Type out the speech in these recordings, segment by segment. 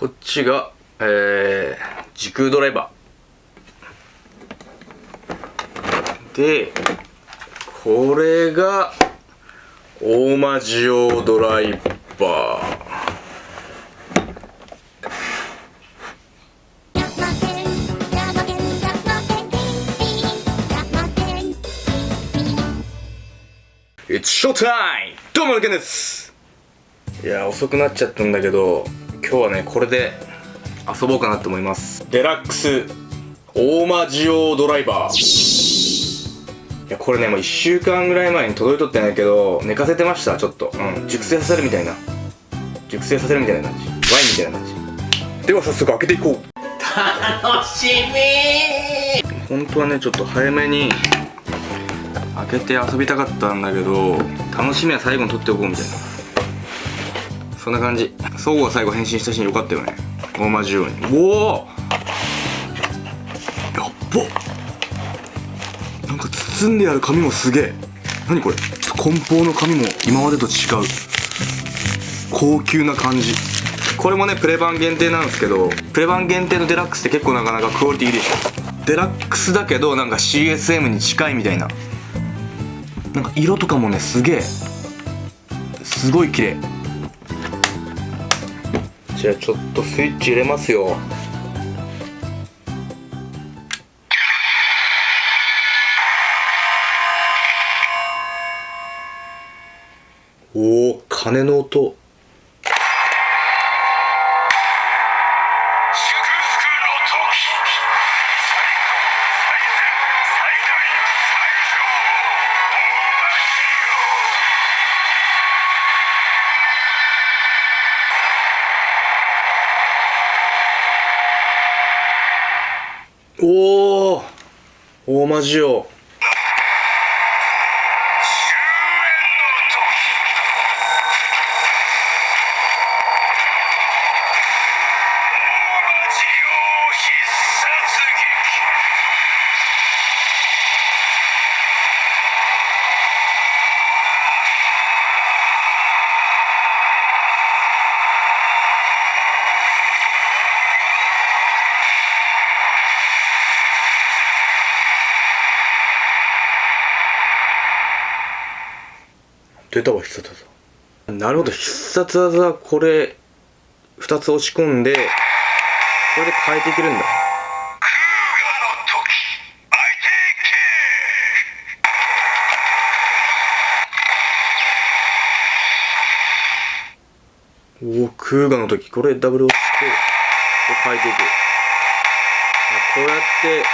こっちがえー、時空ドライバー。でこれが大魔ジオドライバー。It's showtime! どうも、ルケンです。いや、遅くなっちゃったんだけど、今日はね、これで遊ぼうかなと思います。デラックス大魔ジオドライバー。いや、これね、もう1週間ぐらい前に届いとってないけど、寝かせてました、ちょっと。うん、熟成させるみたいな。熟成させるみたいな感じ。ワインみたいな感じ。では早速開けていこう。楽しみ本当はね、ちょっと早めに開けて遊びたかったんだけど楽しみは最後に撮っておこうみたいなそんな感じ。相互が最後変身したシーンよかったよね。同じように。おお！やっば。なんか包んである紙もすげえ。何これ？梱包の紙も今までと違う。高級な感じ。これもねプレ版限定なんですけどプレ版限定のデラックスって結構なかなかクオリティいいでしょ。デラックスだけどなんか CSM に近いみたいな。なんか色とかもねすげえ。すごい綺麗。じゃあちょっとスイッチ入れますよ。おお鐘の音。おお大魔ジオ出たわ必殺技。なるほど必殺技これ2つ押し込んでこれで変えていけるんだ。おおクーガの時これダブル押してこれ変えていくこうやって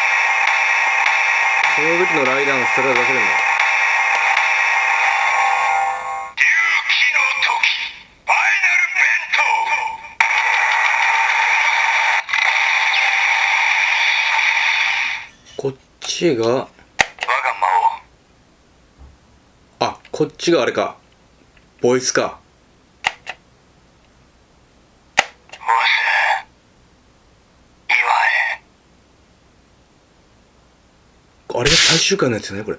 その時のライダーのスタイル出せるんだちが我が魔王あこっちがあれか。ボイスか。あれが最終回のやつよねこれ。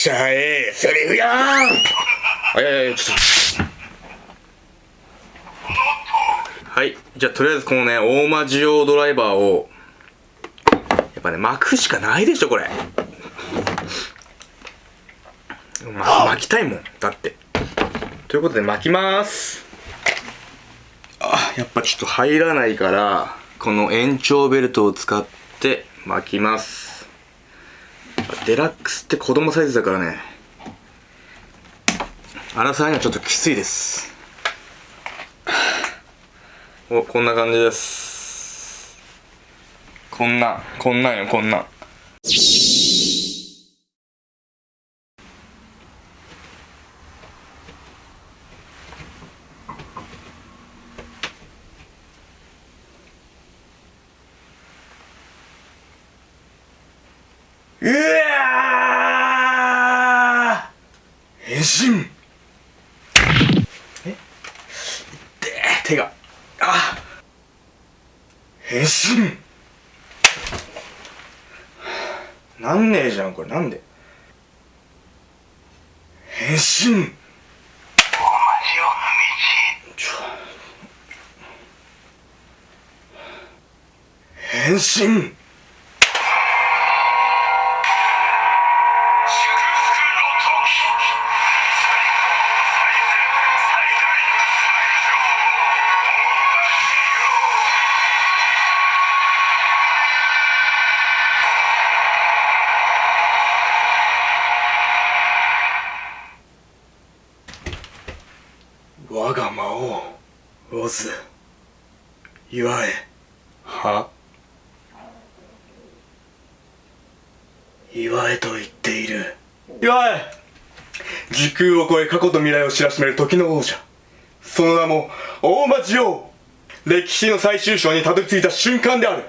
ちゃえセリフやんあいやいやちょっと。はい。じゃあとりあえずこのね大魔ジオドライバーをやっぱね巻くしかないでしょこれ、ま、巻きたいもんだって。ということで巻きます。あやっぱちょっと入らないからこの延長ベルトを使って巻きます。デラックスって子供サイズだからね。アラサーにはちょっときついです。おこんな感じです。こんなこんなんよこんなんうわー変身。え？で手が。あ。変身。なんねえじゃんこれ。なんで？変身。変身。オズ祝えは？祝えと言っている。祝え時空を超え過去と未来を知らしめる時の王者。その名も大魔女王歴史の最終章にたどり着いた瞬間である